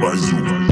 mais um.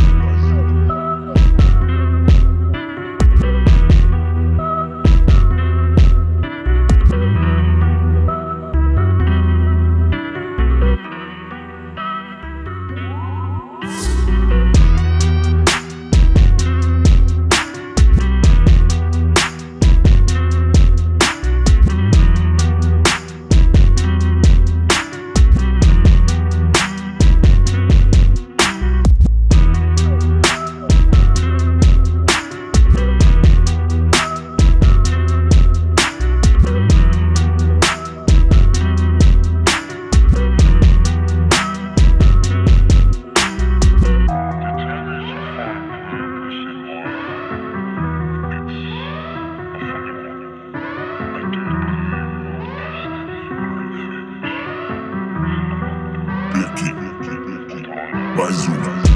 Bazooka.